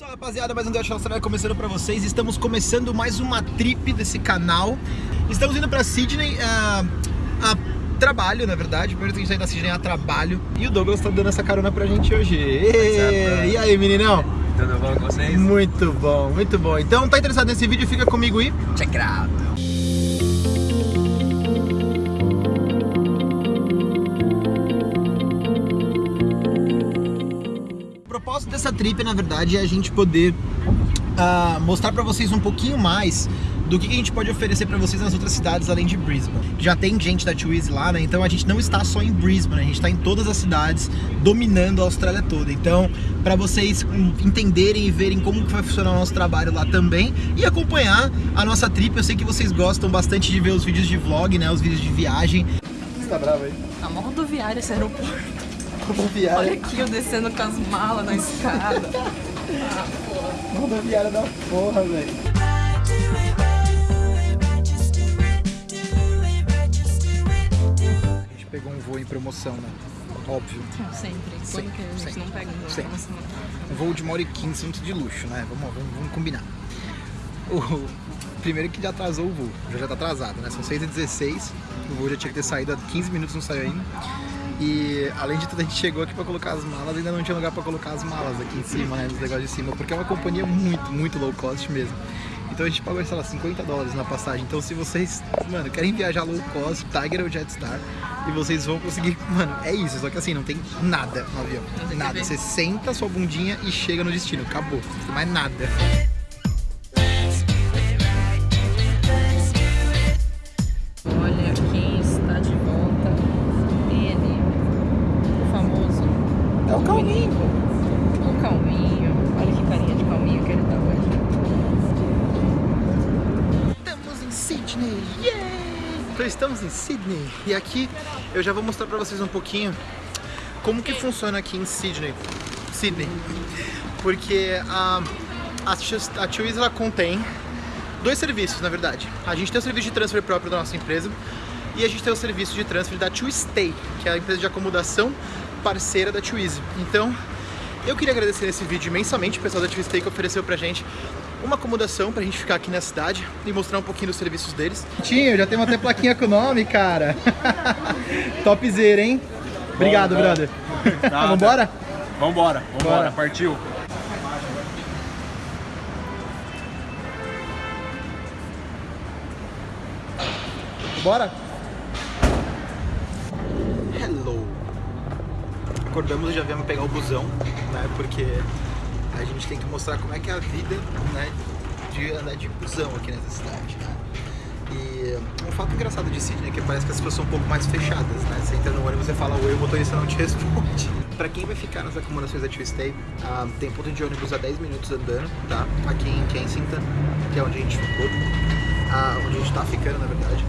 Fala rapaziada, mais um Deus Austrália começando pra vocês. Estamos começando mais uma trip desse canal. Estamos indo pra Sydney uh, a trabalho, na verdade. Primeiro tem que sair da Sydney a trabalho. E o Douglas tá dando essa carona pra gente hoje. E, e aí, meninão? Tudo bom com vocês? Muito bom, muito bom. Então, tá interessado nesse vídeo? Fica comigo e check it out. Propósito dessa trip, na verdade, é a gente poder uh, mostrar para vocês um pouquinho mais do que a gente pode oferecer para vocês nas outras cidades além de Brisbane. Já tem gente da Twizy lá, né? Então a gente não está só em Brisbane, a gente está em todas as cidades, dominando a Austrália toda. Então, para vocês entenderem e verem como que vai funcionar o nosso trabalho lá também e acompanhar a nossa trip, eu sei que vocês gostam bastante de ver os vídeos de vlog, né? Os vídeos de viagem. Você tá bravo aí? A rodoviária esse aeroporto. Rodoviária. Olha aqui eu descendo com as malas na escada. ah, porra. Rodoviária da porra, velho. A gente pegou um voo em promoção, né? Óbvio. Sempre. Sempre, que a gente sempre, não pega um voo em sempre. promoção? Um voo de uma hora e quinze, muito de luxo, né? Vamos, vamos, vamos combinar. O, primeiro que já atrasou o voo, já já tá atrasado, né? São 6h16, o voo já tinha que ter saído há 15 minutos, não saiu ainda. E além de tudo, a gente chegou aqui pra colocar as malas, ainda não tinha lugar pra colocar as malas aqui em cima, né? Nos negócios de cima, porque é uma companhia muito, muito low cost mesmo. Então a gente pagou, sei lá, 50 dólares na passagem. Então se vocês, mano, querem viajar low cost, Tiger ou Jetstar, e vocês vão conseguir, mano, é isso. Só que assim, não tem nada no avião. Nada. Você senta sua bundinha e chega no destino. Acabou. Não tem mais nada. Sydney! Yeah! Então estamos em Sydney e aqui eu já vou mostrar pra vocês um pouquinho como que funciona aqui em Sydney. Sydney. Porque a, a, a Twiz ela contém dois serviços, na verdade. A gente tem o serviço de transfer próprio da nossa empresa e a gente tem o serviço de transfer da Stay, que é a empresa de acomodação parceira da Twizy. Então, eu queria agradecer nesse vídeo imensamente o pessoal da Stay que ofereceu pra gente uma acomodação pra gente ficar aqui na cidade e mostrar um pouquinho dos serviços deles. Tinho, já tem até plaquinha com o nome, cara. Topzera, hein? Obrigado, bom. brother. Nada. Vambora? Vambora, vambora, Bora. partiu. Bora? Hello! Acordamos e já viemos pegar o busão, né? Porque a gente tem que mostrar como é que é a vida, né? De andar de busão aqui nessa cidade, né? E um fato engraçado de Sydney é que parece que as pessoas são um pouco mais fechadas, né? Você entra no ônibus e fala oi, o motorista não te responde. Pra quem vai ficar nas acomodações da Tuesday, ah, tem ponto de ônibus a 10 minutos andando, tá? Aqui em Kensington, que é onde a gente ficou, ah, onde a gente tá ficando, na verdade.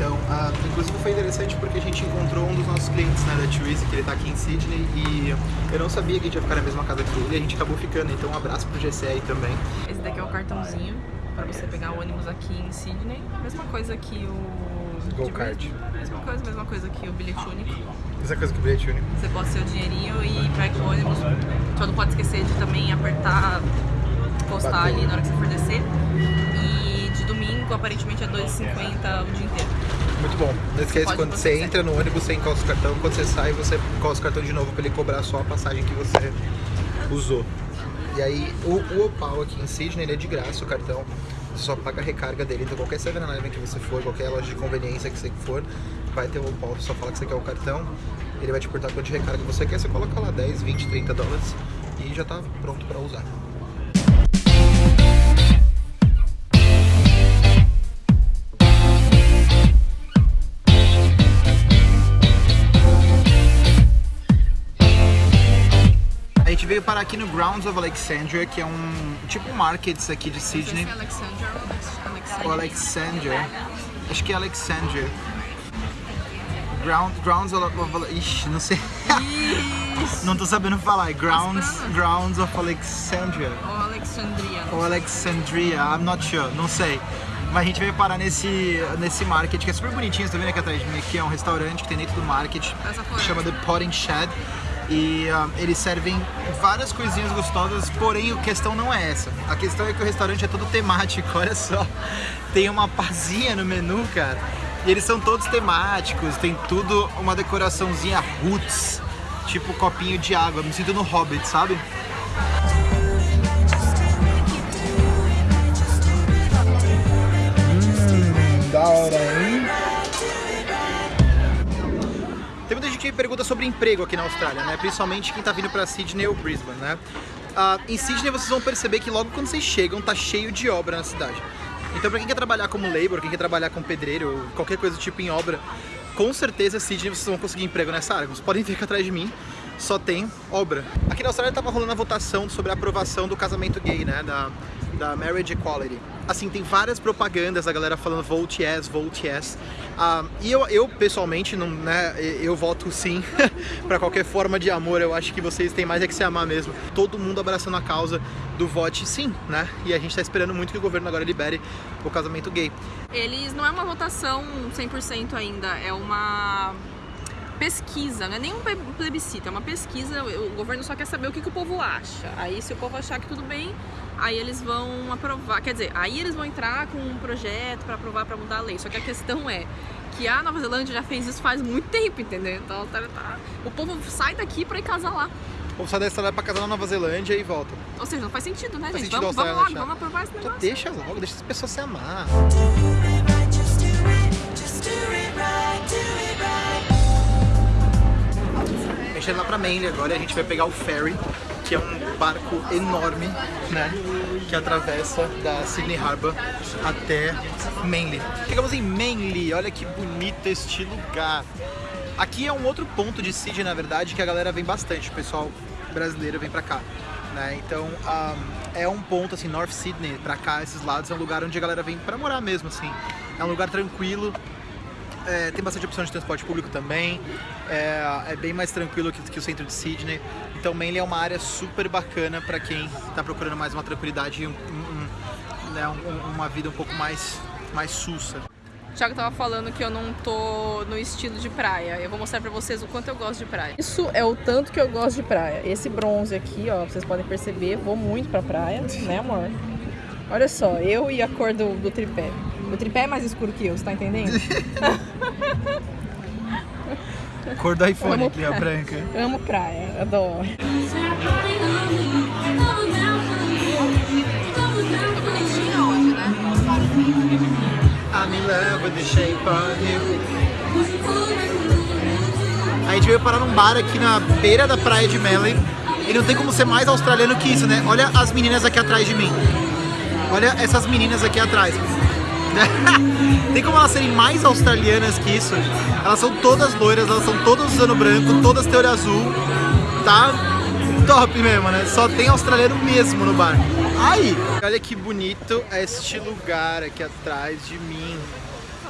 Então, ah, inclusive foi interessante porque a gente encontrou um dos nossos clientes, né, da Twizy, que ele tá aqui em Sydney, e eu não sabia que a gente ia ficar na mesma casa que ele, e a gente acabou ficando, então um abraço pro GC aí também. Esse daqui é o cartãozinho para você pegar o ônibus aqui em Sydney. Mesma coisa que o. Go card. Mesma coisa, mesma coisa que o bilhete único. Essa coisa que o bilhete único. Você bota seu dinheirinho e pega o ônibus. Só não pode esquecer de também apertar, postar Bateu. ali na hora que você for descer. E de domingo, aparentemente, é 2,50 o dia inteiro. Muito bom. Não esquece, Pode quando você entra no ônibus, você encosta o cartão, quando você sai, você encosta o cartão de novo pra ele cobrar só a passagem que você usou. E aí, o, o Opal aqui em Sydney, ele é de graça o cartão. Você só paga a recarga dele. Então, qualquer 7-Eleven que você for, qualquer loja de conveniência que você for, vai ter o Opal. Você só fala que você quer o cartão, ele vai te perguntar quanto de recarga você quer. Você coloca lá 10, 20, 30 dólares e já tá pronto pra usar. Parar aqui no Grounds of Alexandria, que é um tipo markets aqui de Sydney. É Alexander. O Alexandria. Acho que é Alexandria. Ground, grounds of, of Ixi, não sei. não tô sabendo falar. É Grounds, grounds of Alexandria. Ou Alexandria. Ou Alexandria, I'm not sure, não sei. Mas a gente veio parar nesse, nesse market que é super bonitinho, você tá vendo aqui atrás de mim? Aqui é um restaurante que tem dentro do market, chama The Potting Shed. E ah, eles servem várias coisinhas gostosas, porém a questão não é essa. A questão é que o restaurante é todo temático, olha só. Tem uma pazinha no menu, cara. E eles são todos temáticos, tem tudo uma decoraçãozinha roots, tipo copinho de água. Me sinto no Hobbit, sabe? Hum, da hora, hein? Gente pergunta sobre emprego aqui na Austrália, né? Principalmente quem tá vindo pra Sydney ou Brisbane, né? Ah, em Sydney vocês vão perceber que logo quando vocês chegam tá cheio de obra na cidade. Então pra quem quer trabalhar como labor, quem quer trabalhar como pedreiro ou qualquer coisa do tipo em obra, com certeza Sydney vocês vão conseguir emprego nessa área. Vocês podem ver aqui atrás de mim, só tem obra. Aqui na Austrália tava rolando a votação sobre a aprovação do casamento gay, né? Da, da Marriage Equality. Assim, tem várias propagandas da galera falando vote yes, vote yes. Ah, e eu, eu, pessoalmente, não, né, eu voto sim pra qualquer forma de amor. Eu acho que vocês têm mais é que se amar mesmo. Todo mundo abraçando a causa do vote sim, né? E a gente tá esperando muito que o governo agora libere o casamento gay. Eles não é uma votação 100% ainda, é uma pesquisa, não é nem um ple- plebiscito, é uma pesquisa. O governo só quer saber o que, que o povo acha. Aí, se o povo achar que tudo bem, aí eles vão aprovar. Quer dizer, aí eles vão entrar com um projeto para aprovar para mudar a lei. Só que a questão é que a Nova Zelândia já fez isso faz muito tempo, entendeu? Então tá- tá- o povo sai daqui para ir casar lá. Vamos sair da Austrália pra casar na Nova Zelândia e volta. Ou seja, não faz sentido, né, Faz gente? sentido Vamos, vamos lá, Austrália vamos aprovar esse Só negócio. deixa logo, deixa as pessoas se amar. Gente lá pra Manly agora e a gente vai pegar o ferry, que é um barco enorme, né? Que atravessa da Sydney Harbour até Manly. Chegamos em Manly, olha que bonito este lugar. Aqui é um outro ponto de Sydney, na verdade, que a galera vem bastante, o pessoal brasileiro vem pra cá. Né? Então ah, é um ponto assim, North Sydney, pra cá, esses lados, é um lugar onde a galera vem pra morar mesmo, assim. É um lugar tranquilo, é, tem bastante opção de transporte público também. É, é bem mais tranquilo que, que o centro de Sydney. Então, Manly é uma área super bacana para quem está procurando mais uma tranquilidade e um- um- um- né, um- uma vida um pouco mais, mais sussa. O Thiago tava falando que eu não tô no estilo de praia. Eu vou mostrar pra vocês o quanto eu gosto de praia. Isso é o tanto que eu gosto de praia. Esse bronze aqui, ó, vocês podem perceber, vou muito pra praia, né, amor? Olha só, eu e a cor do, do tripé. O tripé é mais escuro que eu, você tá entendendo? Cor do iPhone aqui, a branca. Amo praia, adoro. I'm in love with the shape of you. A gente veio parar num bar aqui na beira da praia de Manly. E não tem como ser mais australiano que isso, né? Olha as meninas aqui atrás de mim. Olha essas meninas aqui atrás. Tem como elas serem mais australianas que isso? Elas são todas loiras, elas são todas usando branco, todas têm azul. Tá top mesmo, né? Só tem australiano mesmo no bar. Aí, olha que bonito este lugar aqui atrás de mim.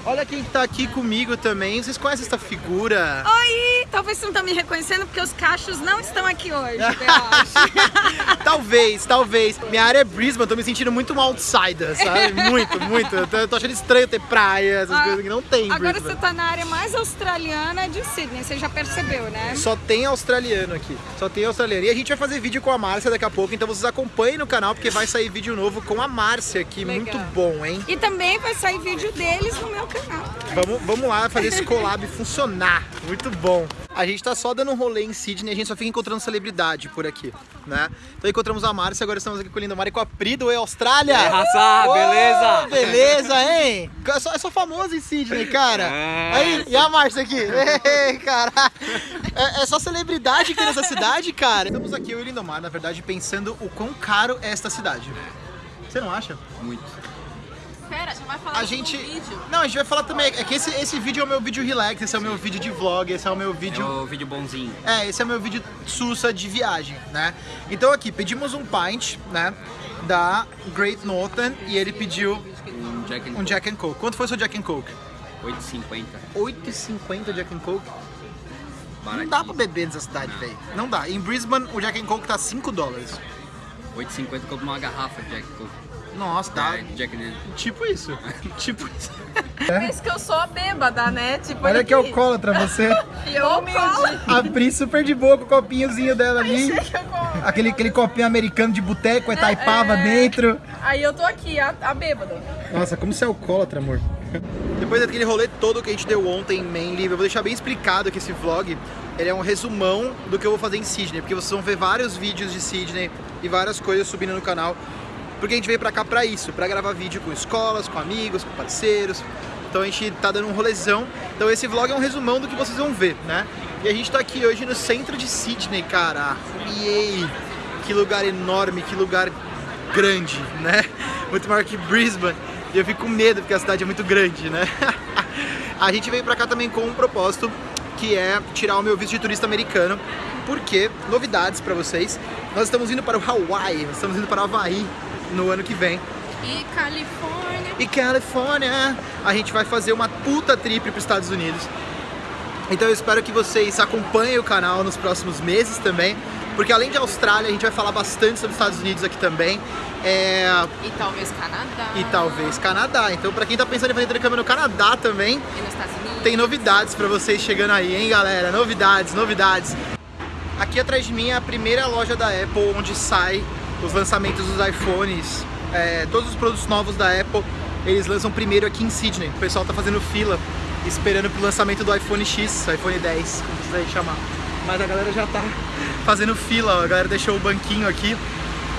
Olha quem tá aqui comigo também. Vocês conhecem essa figura? Oi! Talvez você não tá me reconhecendo porque os cachos não estão aqui hoje, eu acho. talvez, talvez. Minha área é Brisbane, tô me sentindo muito um outsider, sabe? Muito, muito. Eu tô, achando estranho ter praia, essas Ah, coisas que não tem em Agora Brisbane. você tá na área mais australiana de Sydney, você já percebeu, né? Só tem australiano aqui. Só tem australiano. E a gente vai fazer vídeo com a Márcia daqui a pouco, então vocês acompanhem no canal, porque vai sair vídeo novo com a Márcia aqui. Legal. Muito bom, hein? E também vai sair vídeo deles no meu canal. Vamos, vamos lá fazer esse collab funcionar. Muito bom. A gente tá só dando um rolê em Sydney, a gente só fica encontrando celebridade por aqui, né? Então encontramos a Márcia, agora estamos aqui com o Lindomar e com a Pri do E Austrália. É, raça, Ô, beleza? Beleza, hein? É só, é só famoso em Sydney, cara. É. Aí, e a Márcia aqui? Ei, cara. É, é só celebridade aqui nessa cidade, cara. Estamos aqui, eu e o Lindomar, na verdade, pensando o quão caro é esta cidade. Você não acha? Muito. Pera, você vai falar A do gente. vídeo. Não, a gente vai falar também. É que esse, esse vídeo é o meu vídeo relax, esse é o meu vídeo de vlog, esse é o meu É vídeo. o vídeo bonzinho. É, esse é o meu vídeo sussa de viagem, né? Então aqui, pedimos um pint, né? Da Great Northern e ele pediu Um Jack and um Jack and Coke. Quanto foi o seu Jack and Coke? 8,50. 8,50 Jack and Coke? Não Baratinho. dá pra beber nessa cidade, velho. Não dá. Em Brisbane, o Jack and Coke tá 5 dólares. 8,50 compra uma garrafa de Jack Coke. Nossa, tá. É, Jack Daniels. Tipo isso. tipo isso. Pensa que eu sou a bêbada, né? Tipo, Olha que alcoólatra você. E eu humilde. A Pri super de boa com o copinhozinho dela ali. Achei que eu como. Aquele, aquele copinho americano de boteco, é taipava É. dentro. Aí eu tô aqui, a, a bêbada. Nossa, como você é alcoólatra, amor. Depois daquele rolê todo que a gente deu ontem em Manly, eu vou deixar bem explicado que esse vlog ele é um resumão do que eu vou fazer em Sydney, porque vocês vão ver vários vídeos de Sydney e várias coisas subindo no canal, porque a gente veio pra cá pra isso, pra gravar vídeo com escolas, com amigos, com parceiros. Então a gente tá dando um rolezão. Então esse vlog é um resumão do que vocês vão ver, né? E a gente tá aqui hoje no centro de Sydney, cara. Yay! Que lugar enorme, que lugar grande, né? Muito maior que Brisbane. E eu fico com medo porque a cidade é muito grande, né? a gente veio pra cá também com um propósito que é tirar o meu visto de turista americano. Porque, novidades pra vocês, nós estamos indo para o Hawaii, nós estamos indo para o Havaí no ano que vem. E Califórnia. E Califórnia, a gente vai fazer uma puta trip para os Estados Unidos. Então eu espero que vocês acompanhem o canal nos próximos meses também, porque além de Austrália, a gente vai falar bastante sobre os Estados Unidos aqui também. É, E talvez Canadá. e talvez Canadá. Então, pra quem tá pensando em fazer intercâmbio no Canadá também, E nos Estados Unidos. tem novidades pra vocês chegando aí, hein, galera? Novidades, novidades. Aqui atrás de mim é a primeira loja da Apple onde sai os lançamentos dos iPhones. É, todos os produtos novos da Apple, eles lançam primeiro aqui em Sydney. O pessoal tá fazendo fila, esperando pro lançamento do iPhone X, iPhone 10, como aí chamar. Mas a galera já tá fazendo fila, a galera deixou o banquinho aqui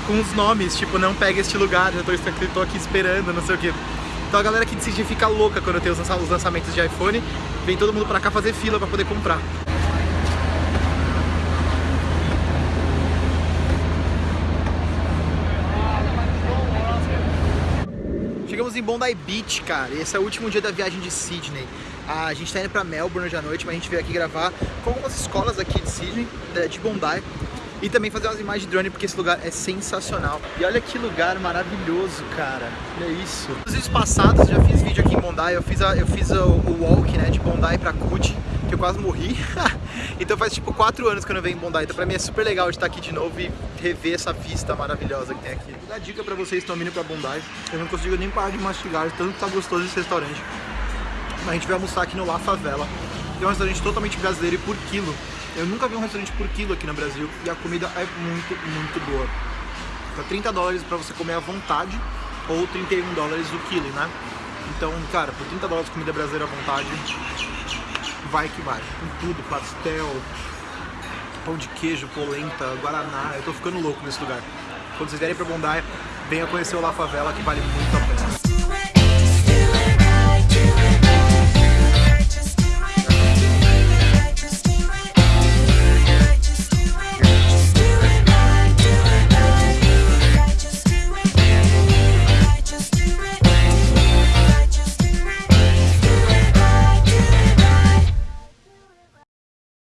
com os nomes, tipo, não pega este lugar, eu tô, tô aqui esperando, não sei o que. Então a galera aqui de Sydney fica louca quando tem os lançamentos de iPhone, vem todo mundo pra cá fazer fila pra poder comprar. Chegamos em Bondi Beach, cara. Esse é o último dia da viagem de Sydney. Ah, A gente tá indo pra Melbourne hoje à noite, mas a gente veio aqui gravar com algumas escolas aqui de Sydney, de Bondi. E também fazer umas imagens de drone, porque esse lugar é sensacional. E olha que lugar maravilhoso, cara. Olha isso. Nos vídeos passados, eu já fiz vídeo aqui em Bondi. Eu fiz, a- eu fiz o, o walk, né, de Bondi pra Coogee, que eu quase morri. então faz tipo 4 anos que eu não venho em Bondi. Então pra mim é super legal estar aqui de novo e rever essa vista maravilhosa que tem aqui. Vou dar dica pra vocês que estão vindo pra Bondi. Eu não consigo nem parar de mastigar, tanto que tá gostoso esse restaurante. A gente vai almoçar aqui no La Favela. que É um restaurante totalmente brasileiro e por quilo. Eu nunca vi um restaurante por quilo aqui no Brasil e a comida é muito, muito boa. Tá 30 dólares pra você comer à vontade ou 31 dólares o quilo, né? Então, cara, por 30 dólares comida brasileira à vontade, vai que vai. Com tudo, pastel, pão de queijo, polenta, guaraná. Eu tô ficando louco nesse lugar. Quando vocês vierem pra Bondi, venha conhecer o La Favela que vale muito a pena.